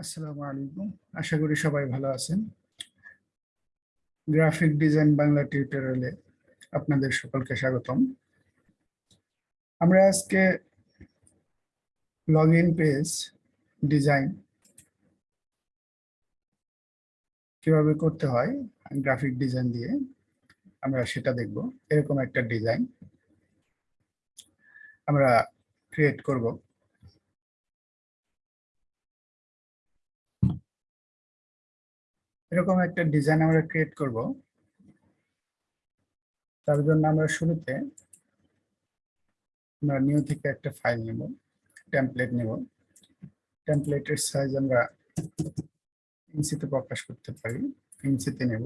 আসসালামু আলাইকুম। আশা করি সবাই ভালো আছেন। গ্রাফিক ডিজাইন বাংলা টিউটোরিয়ালে আপনাদের সকলকে স্বাগতম। আমরা আজকে লগ ইন পেজ ডিজাইন কীভাবে করতে হয়, গ্রাফিক ডিজাইন দিয়ে আমরা সেটা দেখব। এরকম একটা ডিজাইন আমরা ক্রিয়েট করব। এরকম একটা ডিজাইন আমরা ক্রিয়েট করব। তার জন্য আমরা শুরুতে আমরা নিউ থেকে একটা ফাইল নেব টেমপ্লেট নেব। টেমপ্লেটের সাইজ আমরা ইঞ্চিতে প্রকাশ করতে পারি। ইঞ্চিতে নেব।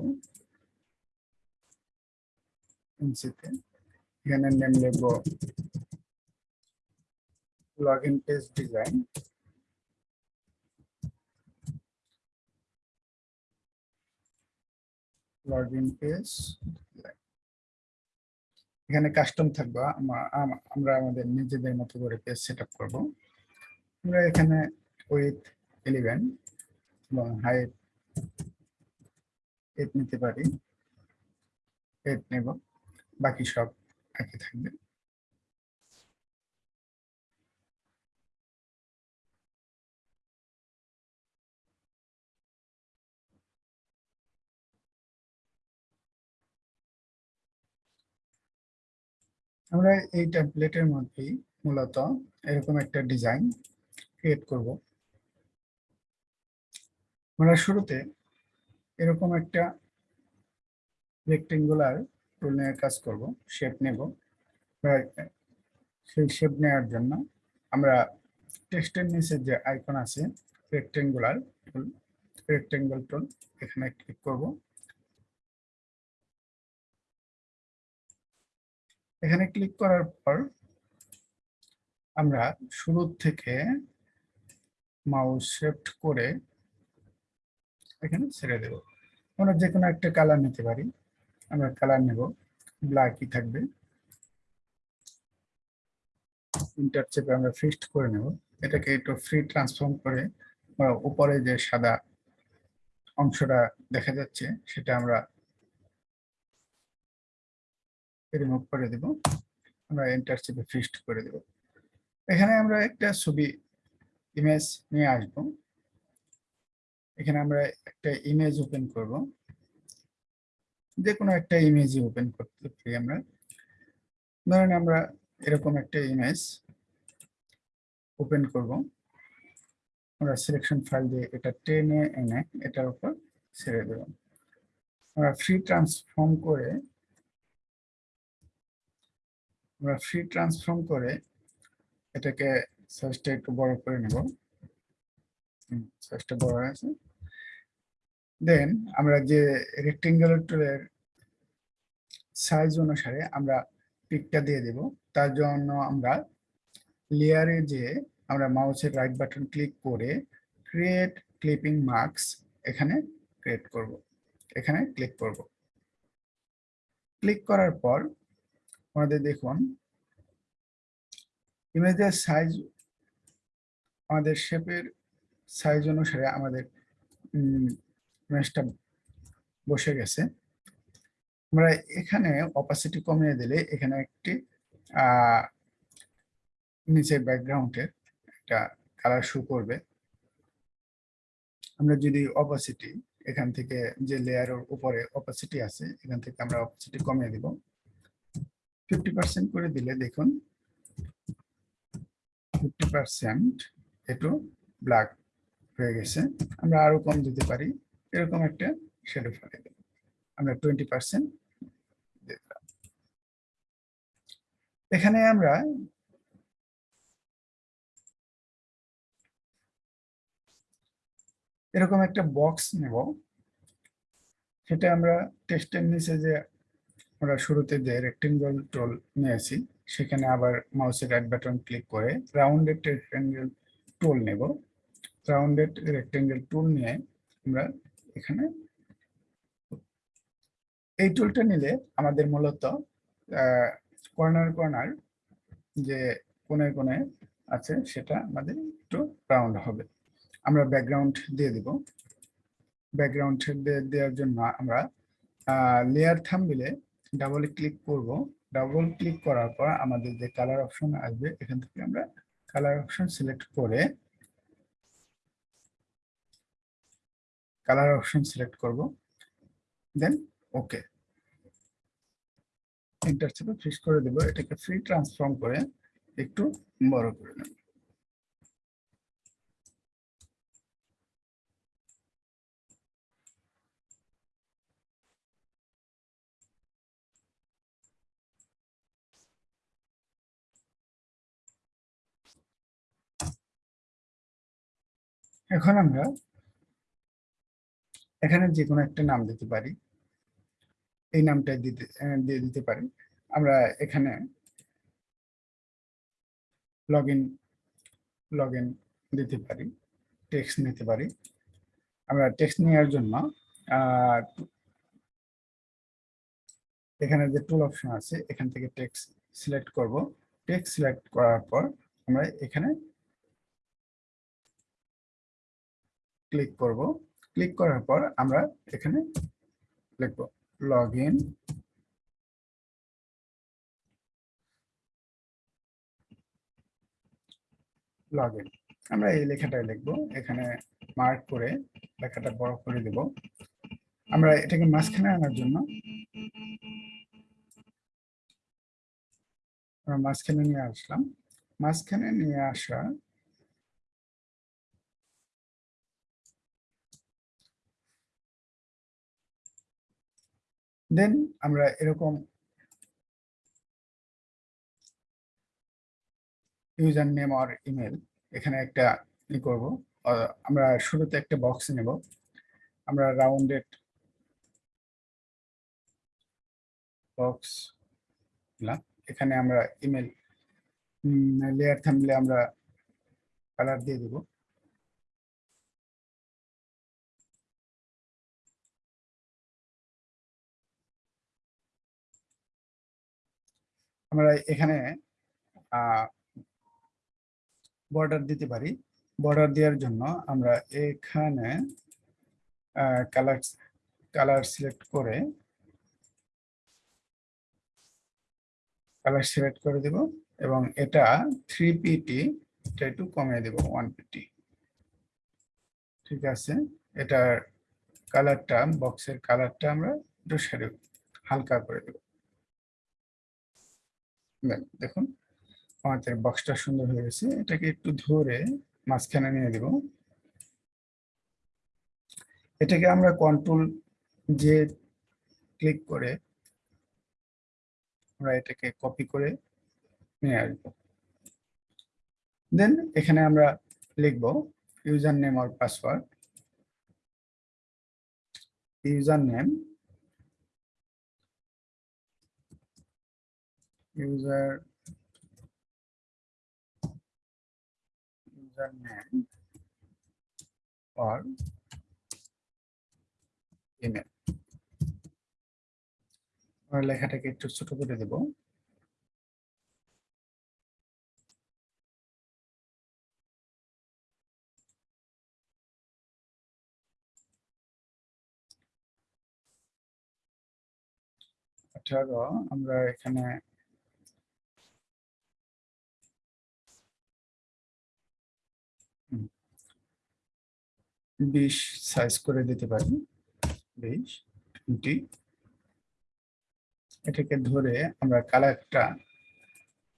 ইঞ্চিতে এখানে নেম লিখব log in page design login page এখানে কাস্টম থাকবে আমরা আমাদের নিজেদের মতো করে পেজ সেট আপ করব। আমরা এখানে উইথ ইলেভেন এবং হাইট এইট নিতে পারি। এইট নেব, বাকি সব একই থাকবে। আমরা এই ট্যাবলেটের মধ্যেই মূলত এরকম একটা ডিজাইন ক্রিয়েট করব। আমরা শুরুতে এরকম একটা রেক্টেঙ্গুলার টুল নিয়ে কাজ করব শেপ নেব। সেই শেপ নেওয়ার জন্য আমরা টেক্সটের নিচে যে আইকন আছে রেক্টেঙ্গুলার টুল রেক্টেঙ্গল টুল এখানে ক্লিক করব। এখানে ক্লিক করার পর আমরা শুরু থেকে মাউস শেফট করে এখানে ছেড়ে দেব। আমরা যে কোনো একটা কালার নিতে পারি। আমরা কালার নেব। ব্ল্যাকই থাকবে। ইন্টার চেপে আমরা ফিক্সড করে নেব। এটাকে একটু ফ্রি ট্রান্সফর্ম করে উপরে যে সাদা অংশটা দেখা যাচ্ছে, সেটা আমরা রিমুভ করে দেব। আমরা এন্টার চেপে ফিক্সড করে দেব। এখানে আমরা একটা ছবি ইমেজ নিয়ে আসব। এখানে আমরা একটা ইমেজ ওপেন করব। যে কোনো একটা ইমেজই ওপেন করতে পারি আমরা। ধরেন আমরা এরকম একটা ইমেজ ওপেন করব। আমরা সিলেকশন ফাইল দিয়ে এটা টেনে এনে এটার উপর ছেড়ে দেব। আমরা ফ্রি ট্রান্সফর্ম করে আমরা ফ্রি ট্রান্সফর্ম করে এটাকে সাইজটা একটু বড় করে নেব। সাইজটা বড় আছে দেন আমরা যে রেক্টেঙ্গুলার টুলের সাইজ অনুসারে আমরা পিকটা দিয়ে দেব। তার জন্য আমরা লেয়ারে যে আমরা মাউসের রাইট বাটন ক্লিক করে ক্রিয়েট ক্লিপিং মার্কস এখানে ক্রিয়েট করব। এখানে ক্লিক করব। ক্লিক করার পর আমাদের দেখুন। ইমেজের সাইজ আমাদের শেপের সাইজ অনুসারে আমাদের ইমেজটা বসে গেছে। আমরা এখানে অপাসিটি কমিয়ে দিলে এখানে একটি নিচের ব্যাকগ্রাউন্ডের একটা কালার শো করবে। আমরা যদি অপাসিটি এখান থেকে যে লেয়ারের উপরে অপাসিটি আছে, এখান থেকে আমরা অপাসিটি কমিয়ে দিব। ফিফটি পার্সেন্ট করে দিলে দেখুন ফিফটি পার্সেন্ট একটু ব্ল্যাক হয়ে গেছে। আমরা আরও কম দিতে পারি, এরকম একটা শেডো ফেলে আমরা টোয়েন্টি পার্সেন্ট এখানে আমরা এরকম একটা বক্স নেব। সেটা আমরা টেস্টের নিচে যে আমরা শুরুতে যে রেক্টেঙ্গল টুল নিয়েছি, সেখানে আবার মাউসের রাইট বাটন ক্লিক করে রাউন্ডেড রেক্টেঙ্গেল টুল নেব। রাউন্ডেড রেক্টেঙ্গেল টুল নিয়ে আমরা এখানে এই টুলটা নিলে আমাদের মূলত কর্নার কর্নার যে কোনে কোনে আছে, সেটা আমাদের একটু রাউন্ড হবে। আমরা ব্যাকগ্রাউন্ড দিয়ে দিব। ব্যাকগ্রাউন্ড দেওয়ার জন্য আমরা লেয়ার থাম্বনেলে ডাবল ক্লিক করব। ডাবল ক্লিক করার পর আমাদের যে কালার অপশন আসবে, এখান থেকে আমরা কালার অপশন সিলেক্ট করে কালার অপশন সিলেক্ট করব। দেন ওকে এন্টার চেপে ফিক্স করে দেব। এটাকে ফ্রি ট্রান্সফর্ম করে একটু বড় করে নেব। এখন আমরা এখানে যে কোনো একটা নাম দিতে পারি। এই নামটা দিতে দিয়ে দিতে পারি। আমরা এখানে লগ ইন লগ ইন দিতে পারি টেক্সট নিতে পারি। আমরা টেক্সট নেওয়ার জন্য এখানে যে টুল অপশন আছে, এখান থেকে টেক্সট সিলেক্ট করব। টেক্সট সিলেক্ট করার পর আমরা এখানে ক্লিক করব। ক্লিক করার পর আমরা এখানে লিখব লগ ইন লগ ইন আমরা এই লেখাটাই লিখব। এখানে মার্ক করে লেখাটা বড় করে দেব। আমরা এটাকে মাঝখানে আনার জন্য আমরা মাঝখানে নিয়ে আসলাম। মাঝখানে নিয়ে আসা দেন আমরা এরকম ইউজার নেম আর ইমেল এখানে একটা ই করব। আমরা শুরুতে একটা বক্স নেব। আমরা রাউন্ডেড বক্স এখানে আমরা ইমেল লেয়ার থামলে আমরা কালার দিয়ে দেবো। আমরা এখানে বর্ডার দিতে পারি। বর্ডার দেওয়ার জন্য আমরা এখানে কালার কালার সিলেক্ট করে কালার সিলেক্ট করে দেব এবং এটা থ্রি পিটি এটা একটু কমিয়ে দেব ওয়ান পিটি ঠিক আছে? এটার কালারটা বক্সের কালারটা আমরা একটু হালকা করে দেব। দেখুন আমাদের বক্সটা সুন্দর হয়ে গেছে। এটাকে একটু ধরে মাঝখানে নিয়ে দেব এটাকে আমরা কন্ট্রোল যে ক্লিক করে আমরা এটাকে কপি করে নিয়ে আসব। দেন এখানে আমরা লিখব user name R password user name user username or email. আমরা লেখাটাকে একটু ছোট করে দেব। আঠারো আমরা এখানে বিশ সাইজ করে দিতে পারি। বিশ টোয়েন্টি এটাকে ধরে আমরা কালারটা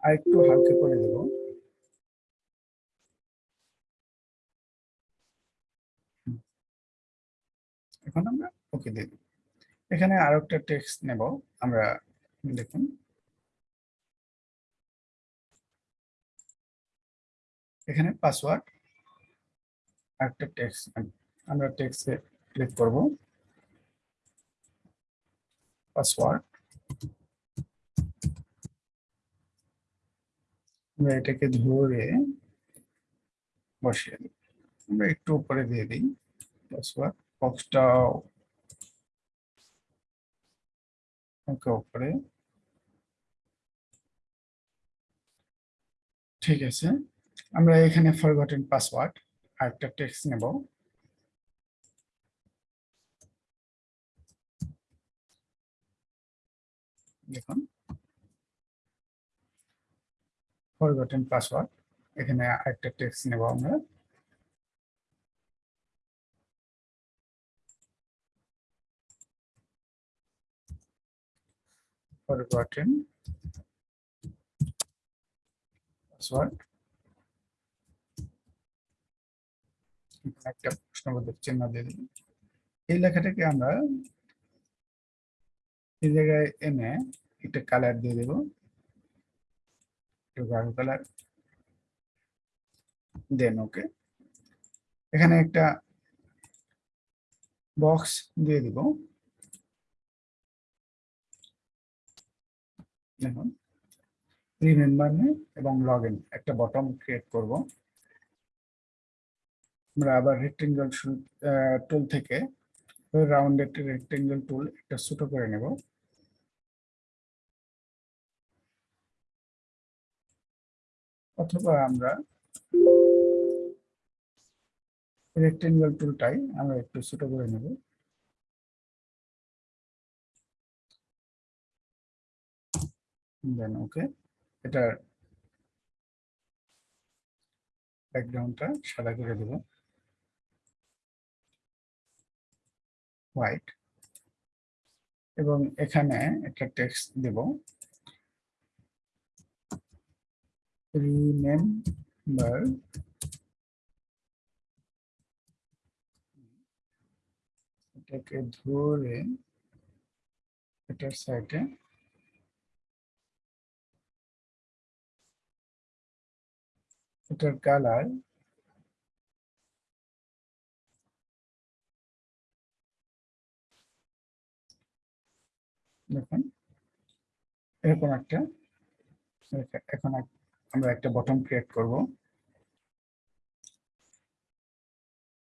আরেকটু হালকা করে দেব এখন আমরা ওকে দিয়ে এখানে আরও একটা টেক্সট নেব। আমরা দেখুন। এখানে পাসওয়ার্ড একটা টেক্সট আমরা টেক্সটে ক্লিক করব। পাসওয়ার্ড আমরা এটাকে ধরে বসিয়ে দিই। আমরা একটু উপরে দিয়ে দিই। পাসওয়ার্ড বক্সটাও উপরে। ঠিক আছে। আমরা এখানে ফরগটেন পাসওয়ার্ড আরেকটা টেক্সট নেব দেখুন ফরগটেন পাসওয়ার্ড এখানে আরেকটা টেক্সট নেব আমরা forgotten password একটা প্রশ্নবোধক চিহ্ন দিয়ে দিই এই লেখাটাকে আমরা এই জায়গায় এনে একটা কালার দিয়ে দেব। গাঢ় কালার দেন ওকে এখানে একটা বক্স দিয়ে দিব। দেখুন রিমেম্বার এবং লগ ইন একটা বটম ক্রিয়েট করব। আমরা আবার রেক্টেঙ্গেল টুল থেকে রাউন্ডেড রেক্টেঙ্গেল টুল একটা ছোট করে নেব। অথবা আমরা রেক্টেঙ্গেল টুলটাই আমরা একটু ছোট করে নেব। দেন ওকে এটার ব্যাকগ্রাউন্ডটা সাদা করে দেব। হোয়াইট এবং এখানে একটা টেক্সট দেব। রিমেম্বার এটাকে ধরে এটার সাইডে এটার কালার দেখুন। এরকম একটা এখন আমরা একটা বটম ক্রিয়েট করব।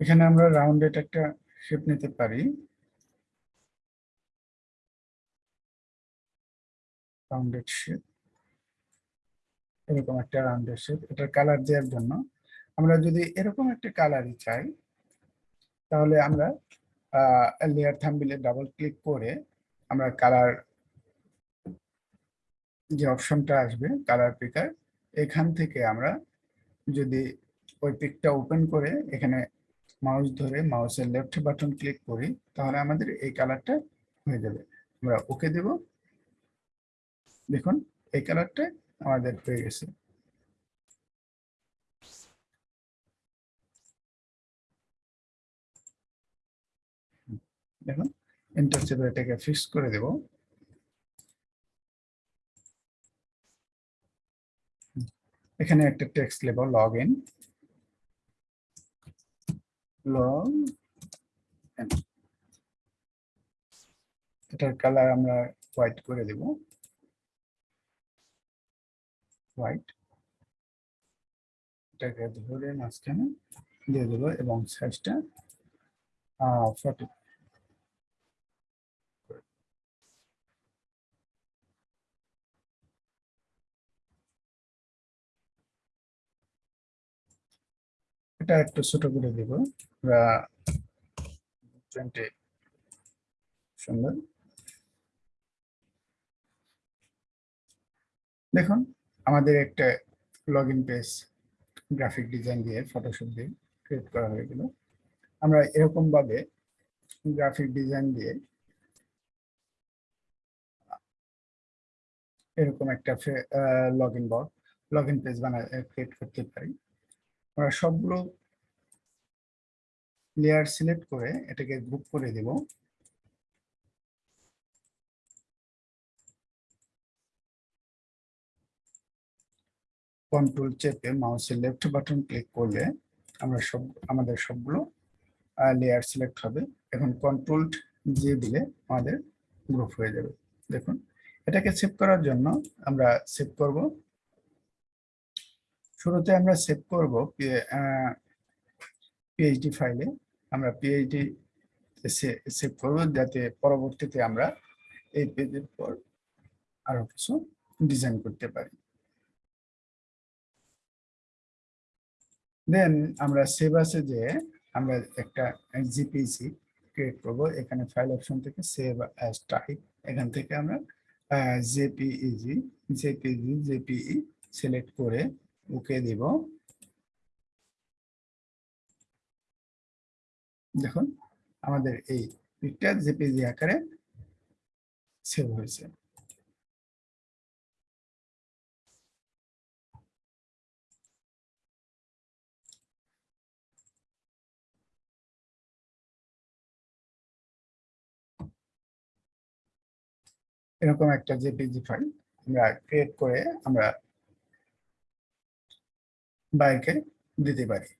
এখানে আমরা রাউন্ডেড একটা শেপ নিতে পারি। রাউন্ডেড শেপ এরকম একটা রাউন্ডের শেপ এটার কালার দেওয়ার জন্য। আমরা যদি এরকম একটা কালারই চাই, তাহলে আমরা লেয়ার থাম্বিলে ডাবল ক্লিক করে আমরা কালার যে অপশনটা আসবে কালার পিকার এখান থেকে আমরা যদি ওই পিকটা ওপেন করে এখানে মাউস ধরে মাউসের লেফট বাটন ক্লিক করি, তাহলে আমাদের এই কালারটা হয়ে যাবে। আমরা ওকে দেব। দেখুন, এই কালারটা আমাদের হয়ে গেছে। দেখুন এন্টার চেপে এটাকে ফিক্স করে দেব। এখানে একটা টেক্সট নেব লগ ইন লগ এটার কালার আমরা হোয়াইট করে দেব। হোয়াইট এটাকে ধরে মাঝখানে দিয়ে দেবো এবং সাইজটা ফর্টি এটা একটু ছোট করে দিব। আমরা সুন্দর। দেখুন, আমাদের একটা log in page graphic design দিয়ে ফটোশপ দিয়ে ক্রিয়েট করা হয়ে গেল। আমরা এরকম ভাবে গ্রাফিক ডিজাইন দিয়ে এরকম একটা লগ ইন বট লগ ইন পেজ বানা ক্রিয়েট করতে পারি। আমরা সবগুলো লেয়ার সিলেক্ট করে এটাকে গ্রুপ করে দেব। কন্ট্রোল চেপে মাউসের লেফট বাটন ক্লিক করলে আমরা সব, আমাদের সবগুলো লেয়ার সিলেক্ট হবে। এখন কন্ট্রোল দিয়ে দিলে আমাদের গ্রুপ হয়ে যাবে। দেখুন, এটাকে সেভ করার জন্য আমরা সেভ করব। শুরুতে আমরা সেভ করব পিএইচডি ফাইলে আমরা পিএইচডি সেভ করব যাতে পরবর্তীতে আমরা এই পেজের পর আরও কিছু ডিজাইন করতে পারি। দেন আমরা সেভ আছে যে আমরা একটা জিপিসি ক্রিয়েট করব। এখানে ফাইল অপশন থেকে সেভ অ্যাজ টাইপ এখান থেকে আমরা জেপিইজি জেপিজি জেপিই সিলেক্ট করে ওকে দিব। দেখুন, আমাদের এই পিকচার জেপিজি আকারে সেভ হয়েছে। এরকম একটা জেপিজি ফাইল আমরা ক্রিয়েট করে আমরা বাইকে দিতে পারি।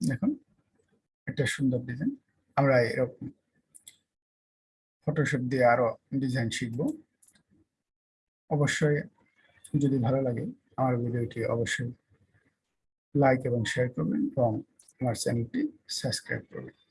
দেখুন, একটা সুন্দর ডিজাইন আমরা এরকম ফটোশপ দিয়ে আরও ডিজাইন শিখব। অবশ্যই যদি ভালো লাগে আমার ভিডিওটি অবশ্যই লাইক এবং শেয়ার করবেন এবং আমার চ্যানেলটি সাবস্ক্রাইব করবেন।